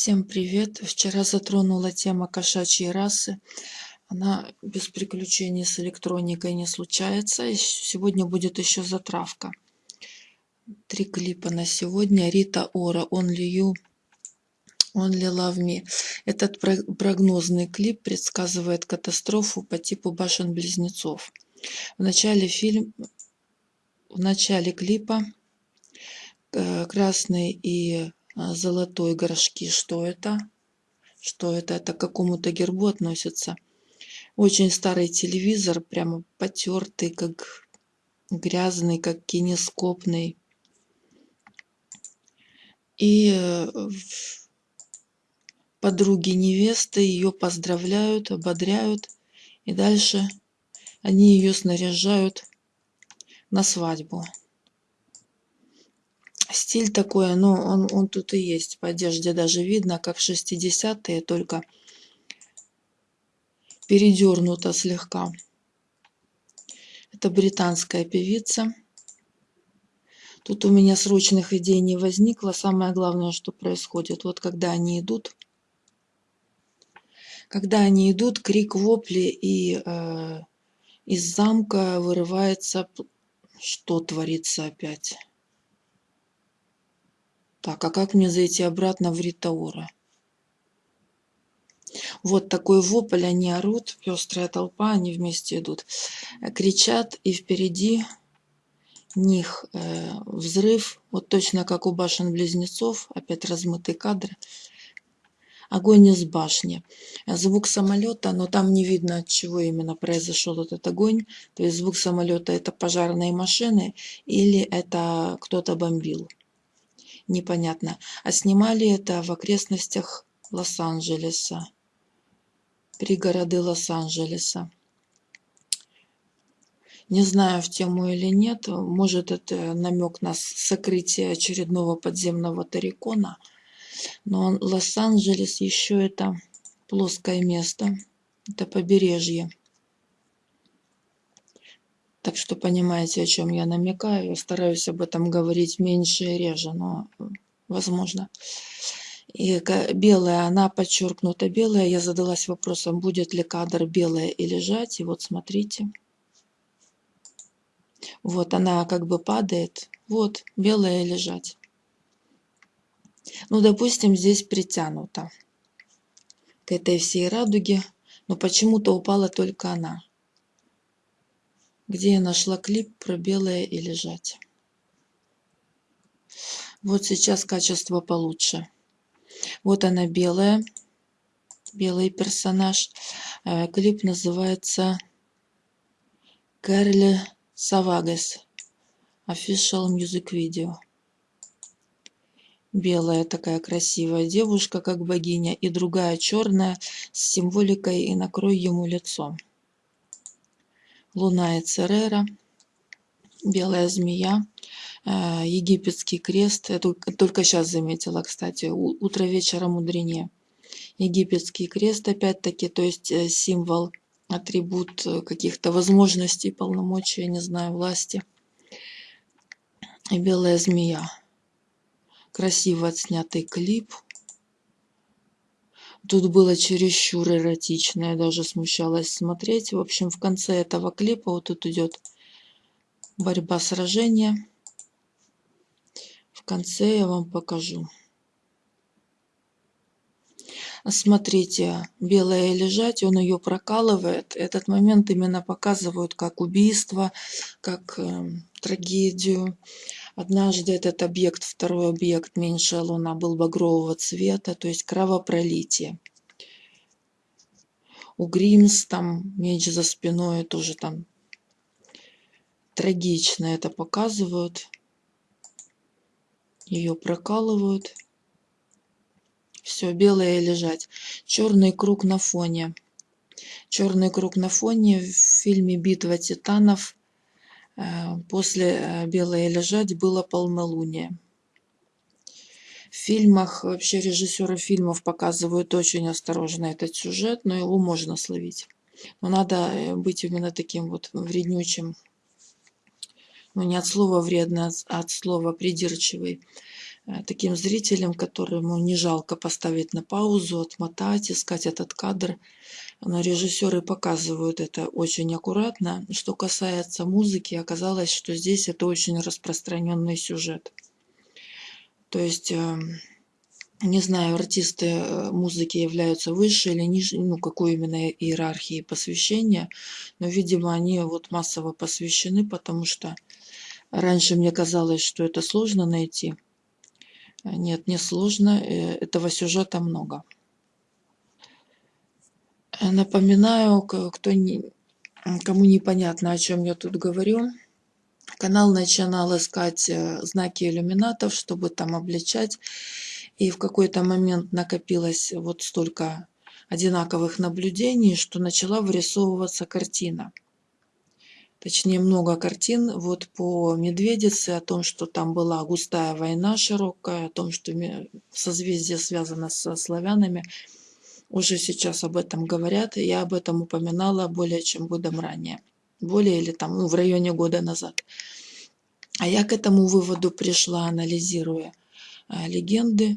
Всем привет! Вчера затронула тема кошачьей расы. Она без приключений с электроникой не случается. И сегодня будет еще затравка. Три клипа на сегодня. Рита Ора, Only You, Only Love Me. Этот прогнозный клип предсказывает катастрофу по типу башен-близнецов. В начале фильм, в начале клипа э, красный и золотой горшки. Что это? Что это? Это к какому-то гербу относится. Очень старый телевизор, прямо потертый, как грязный, как кинескопный. И э, подруги невесты ее поздравляют, ободряют. И дальше они ее снаряжают на свадьбу стиль такой, но он, он тут и есть. По одежде даже видно, как 60-е, только передернуто слегка. Это британская певица. Тут у меня срочных идей не возникло. Самое главное, что происходит. Вот когда они идут, когда они идут, крик вопли, и э, из замка вырывается... Что творится опять? Так, а как мне зайти обратно в Ритаура? Вот такой вопль, они орут, пестрая толпа, они вместе идут. Кричат, и впереди них э, взрыв, вот точно как у башен-близнецов, опять размытый кадр. Огонь из башни. Звук самолета, но там не видно, от чего именно произошел этот огонь. То есть звук самолета это пожарные машины или это кто-то бомбил непонятно. А снимали это в окрестностях Лос-Анджелеса, пригороды Лос-Анджелеса. Не знаю, в тему или нет. Может, это намек на сокрытие очередного подземного тарикона. Но Лос-Анджелес еще это плоское место. Это побережье. Так что понимаете, о чем я намекаю. Я стараюсь об этом говорить меньше и реже, но возможно. И белая, она подчеркнута белая. Я задалась вопросом, будет ли кадр белая и лежать. И вот смотрите. Вот она как бы падает. Вот, белая и лежать. Ну, допустим, здесь притянута к этой всей радуге. Но почему-то упала только она где я нашла клип про белое и лежать. Вот сейчас качество получше. Вот она белая, белый персонаж. Э, клип называется Кэрли Савагас. Official Music Video. Белая такая красивая девушка, как богиня, и другая черная с символикой «И накрой ему лицо». Луна и Церера, Белая змея, э, Египетский крест. Я только сейчас заметила, кстати, утро вечера мудренее. Египетский крест, опять-таки, то есть э, символ, атрибут э, каких-то возможностей, полномочий, не знаю, власти. И белая змея. Красиво отснятый клип. Тут было чересчур эротично, я даже смущалась смотреть. В общем, в конце этого клипа вот тут идет борьба, сражения. В конце я вам покажу. Смотрите, белая лежать, он ее прокалывает. Этот момент именно показывают как убийство, как э, трагедию. Однажды этот объект, второй объект, меньшая луна, был багрового цвета, то есть кровопролитие. У Гримс там меч за спиной тоже там трагично это показывают. Ее прокалывают. Все, белое лежать. Черный круг на фоне. Черный круг на фоне в фильме «Битва титанов» после э, «Белое лежать» было полнолуние. В фильмах, вообще режиссеры фильмов показывают очень осторожно этот сюжет, но его можно словить. Но надо э, быть именно таким вот вреднючим. Ну, не от слова вредно, а от слова придирчивый. Э, таким зрителям, которому не жалко поставить на паузу, отмотать, искать этот кадр. Но режиссеры показывают это очень аккуратно. Что касается музыки, оказалось, что здесь это очень распространенный сюжет. То есть эм, не знаю, артисты э, музыки являются выше или ниже, ну, какой именно иерархии посвящения, но, видимо, они вот массово посвящены, потому что раньше мне казалось, что это сложно найти. А нет, не сложно, э, этого сюжета много. Напоминаю, кто не, кому непонятно, о чем я тут говорю, канал начинал искать э, знаки иллюминатов, чтобы там обличать и в какой-то момент накопилось вот столько одинаковых наблюдений, что начала вырисовываться картина. Точнее, много картин вот по Медведице, о том, что там была густая война широкая, о том, что созвездие связано со славянами. Уже сейчас об этом говорят, я об этом упоминала более чем годом ранее. Более или там, ну, в районе года назад. А я к этому выводу пришла, анализируя а, легенды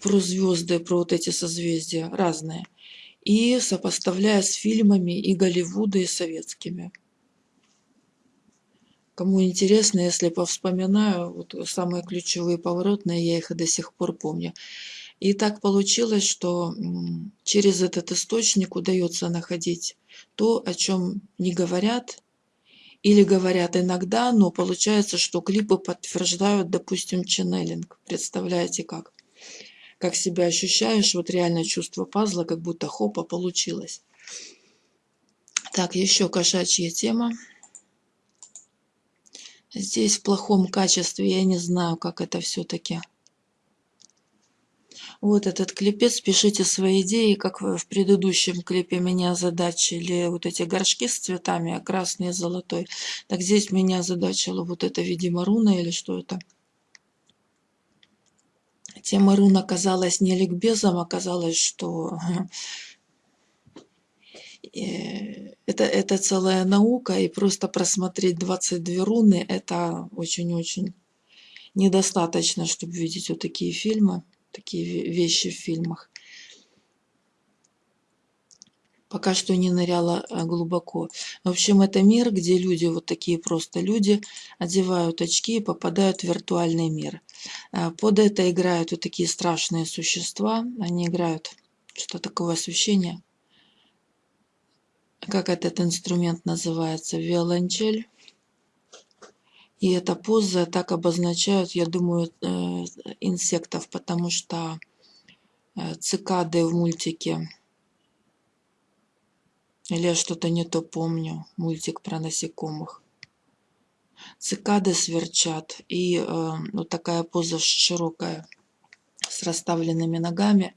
про звезды, про вот эти созвездия разные. И сопоставляя с фильмами и Голливуда, и советскими. Кому интересно, если повспоминаю, вот самые ключевые поворотные, я их и до сих пор помню. И так получилось, что через этот источник удается находить то, о чем не говорят, или говорят иногда, но получается, что клипы подтверждают, допустим, ченнелинг. Представляете как? как себя ощущаешь, вот реально чувство пазла, как будто хопа получилось. Так, еще кошачья тема. Здесь в плохом качестве, я не знаю, как это все-таки. Вот этот клипец, пишите свои идеи, как в предыдущем клипе меня озадачили вот эти горшки с цветами, а красный и золотой. Так здесь меня озадачило вот это, видимо, руна или что это. Тема рун оказалась не ликбезом, оказалось, что это, это целая наука, и просто просмотреть 22 руны, это очень-очень недостаточно, чтобы видеть вот такие фильмы, такие вещи в фильмах пока что не ныряла э, глубоко. В общем, это мир, где люди, вот такие просто люди, одевают очки и попадают в виртуальный мир. Э, под это играют вот такие страшные существа. Они играют, что такое освещение. Как этот инструмент называется? Виолончель. И эта поза так обозначают, я думаю, э, инсектов, потому что цикады в мультике или я что-то не то помню. Мультик про насекомых. Цикады сверчат. И э, вот такая поза широкая с расставленными ногами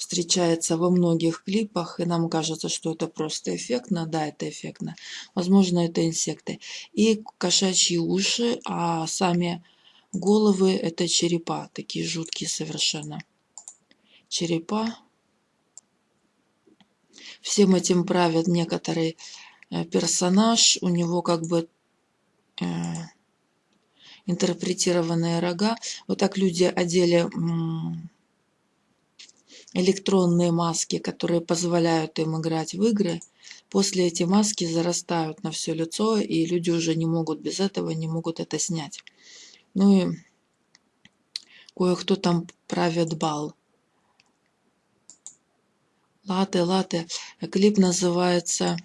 встречается во многих клипах, и нам кажется, что это просто эффектно. Да, это эффектно. Возможно, это инсекты. И кошачьи уши, а сами головы – это черепа, такие жуткие совершенно. Черепа всем этим правит некоторый э, персонаж, у него как бы э, интерпретированные рога. Вот так люди одели электронные маски, которые позволяют им играть в игры. После эти маски зарастают на все лицо, и люди уже не могут без этого, не могут это снять. Ну и кое-кто там правит бал. Латы, латы. Клип называется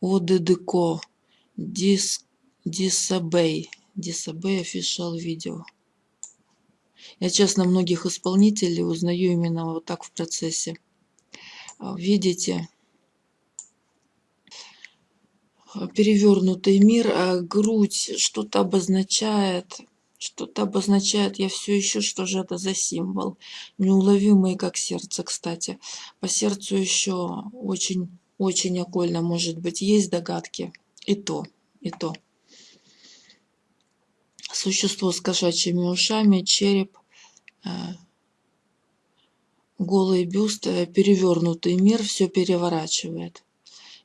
ОДДКО. Дис, Дисабей. Дисабей official видео. Я, честно, многих исполнителей узнаю именно вот так в процессе. А, видите, перевернутый мир, а грудь что-то обозначает что-то обозначает, я все ищу, что же это за символ. Неуловимый, как сердце, кстати. По сердцу еще очень, очень окольно, может быть, есть догадки. И то, и то. Существо с кошачьими ушами, череп, э, голый бюст, перевернутый мир все переворачивает.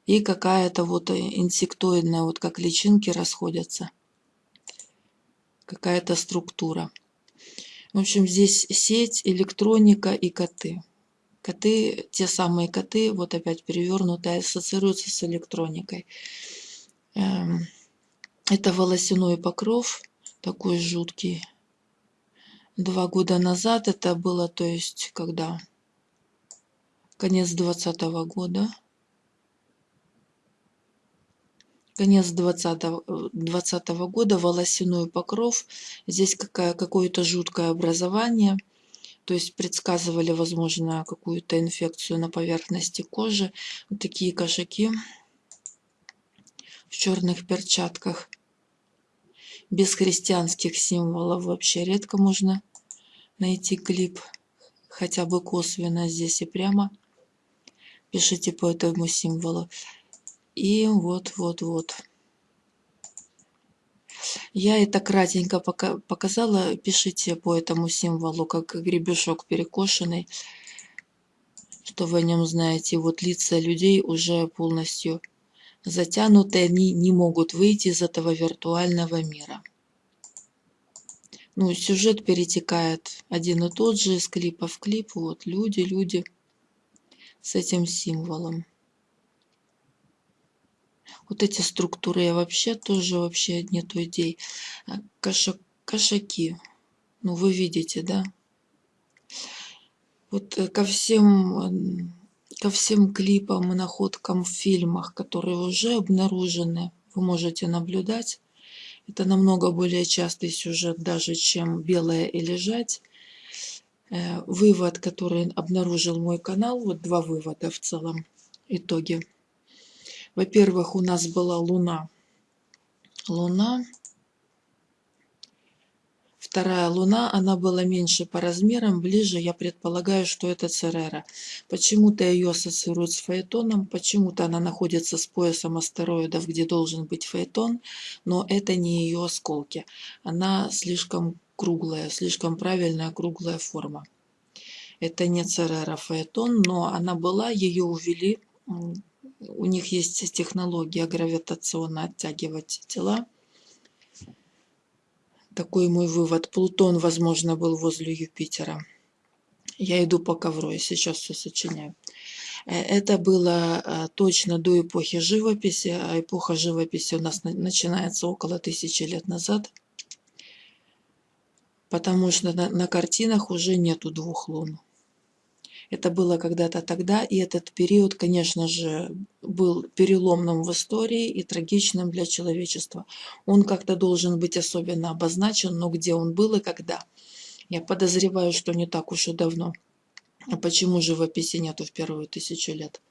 И какая-то вот инсектоидная, вот как личинки расходятся какая-то структура. В общем, здесь сеть, электроника и коты. Коты, те самые коты, вот опять перевернутые, ассоциируются с электроникой. Эм, это волосяной покров, такой жуткий. Два года назад это было, то есть, когда? Конец двадцатого года. Конец двадцатого 20 года, волосяной покров. Здесь какое-то жуткое образование. То есть предсказывали, возможно, какую-то инфекцию на поверхности кожи. Вот такие кошаки в черных перчатках без христианских символов вообще редко можно найти клип, хотя бы косвенно здесь и прямо. Пишите по этому символу. И вот, вот, вот. Я это кратенько пока показала. Пишите по этому символу, как гребешок перекошенный, что вы о нем знаете. Вот лица людей уже полностью затянуты, они не могут выйти из этого виртуального мира. Ну, сюжет перетекает один и тот же из клипа в клип. Вот люди, люди с этим символом. Вот эти структуры я вообще тоже вообще нету идей. А, каша, кошаки. Ну, вы видите, да? Вот э, ко всем ко всем клипам и находкам в фильмах, которые уже обнаружены, вы можете наблюдать. Это намного более частый сюжет даже, чем «Белое и лежать». Э, вывод, который обнаружил мой канал, вот два вывода в целом, итоги. Во-первых, у нас была Луна. Луна Вторая луна, она была меньше по размерам, ближе, я предполагаю, что это Церера. Почему-то ее ассоциируют с Фаэтоном, почему-то она находится с поясом астероидов, где должен быть Фаэтон, но это не ее осколки. Она слишком круглая, слишком правильная круглая форма. Это не Церера Фаэтон, но она была, ее увели. У них есть технология гравитационно оттягивать тела такой мой вывод. Плутон, возможно, был возле Юпитера. Я иду по ковру, я сейчас все сочиняю. Э, это было э, точно до эпохи живописи, а эпоха живописи у нас начинается около тысячи лет назад, потому что на, на картинах уже нету двух лун. Это было когда-то тогда, и этот период, конечно же, был переломным в истории и трагичным для человечества. Он как-то должен быть особенно обозначен, но где он был и когда. Я подозреваю, что не так уж и давно. А почему живописи нету в первую тысячу лет?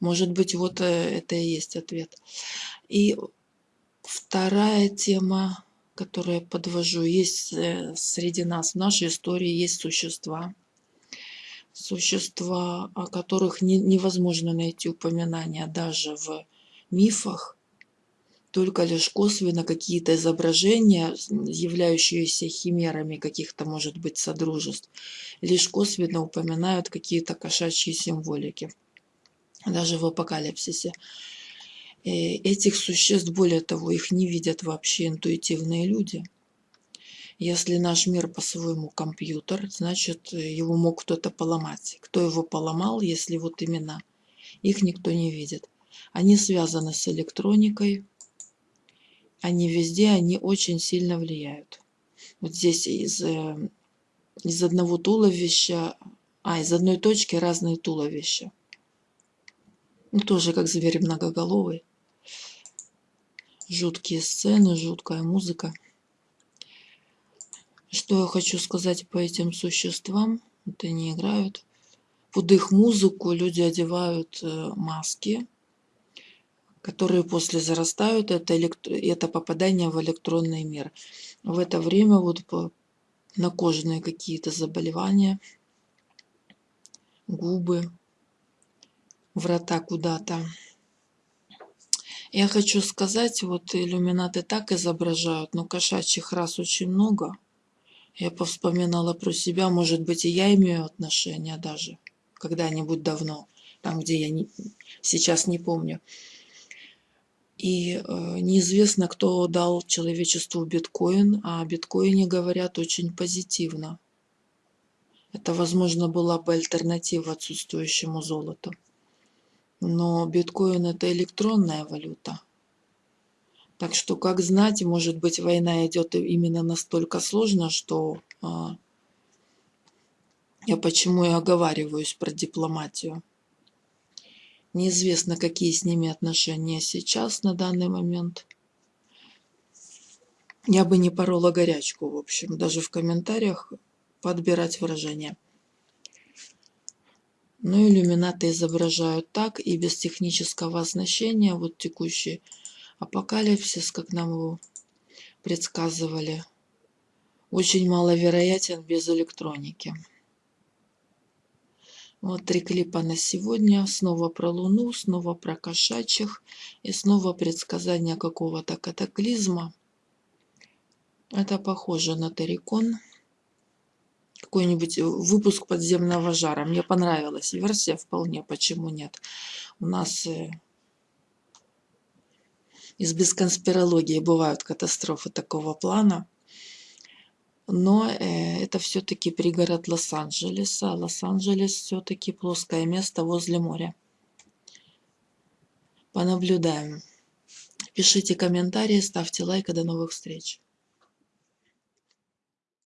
Может быть, вот э, это и есть ответ. И вторая тема, которую я подвожу, есть э, среди нас, в нашей истории есть существа, существа, о которых не, невозможно найти упоминания даже в мифах, только лишь косвенно какие-то изображения, являющиеся химерами каких-то, может быть, содружеств, лишь косвенно упоминают какие-то кошачьи символики, даже в апокалипсисе. И этих существ, более того, их не видят вообще интуитивные люди – если наш мир по-своему компьютер, значит, его мог кто-то поломать. Кто его поломал, если вот именно их никто не видит. Они связаны с электроникой, они везде, они очень сильно влияют. Вот здесь из, э, из одного туловища, а, из одной точки разные туловища. Ну, тоже как зверь многоголовый. Жуткие сцены, жуткая музыка. Что я хочу сказать по этим существам? Вот они играют. Под их музыку люди одевают э, маски, которые после зарастают. Это, электро... это попадание в электронный мир. В это время вот по... на кожные какие-то заболевания, губы, врата куда-то. Я хочу сказать, вот иллюминаты так изображают, но кошачьих рас очень много – я повспоминала про себя, может быть, и я имею отношение даже когда-нибудь давно, там, где я не, сейчас не помню. И э, неизвестно, кто дал человечеству биткоин, а о биткоине говорят очень позитивно. Это, возможно, была бы альтернатива отсутствующему золоту. Но биткоин это электронная валюта. Так что, как знать, может быть, война идет именно настолько сложно, что а, я почему и оговариваюсь про дипломатию. Неизвестно, какие с ними отношения сейчас, на данный момент. Я бы не порола горячку, в общем, даже в комментариях подбирать выражения. Но иллюминаты изображают так и без технического оснащения. Вот текущий апокалипсис, как нам его предсказывали, очень маловероятен без электроники. Вот три клипа на сегодня. Снова про Луну, снова про кошачьих и снова предсказание какого-то катаклизма. Это похоже на Тарикон. Какой-нибудь выпуск подземного жара. Мне понравилась версия вполне, почему нет. У нас из бесконспирологии бывают катастрофы такого плана но э, это все-таки пригород Лос-Анджелеса. Лос-Анджелес все-таки плоское место возле моря. Понаблюдаем. Пишите комментарии, ставьте лайк. До новых встреч.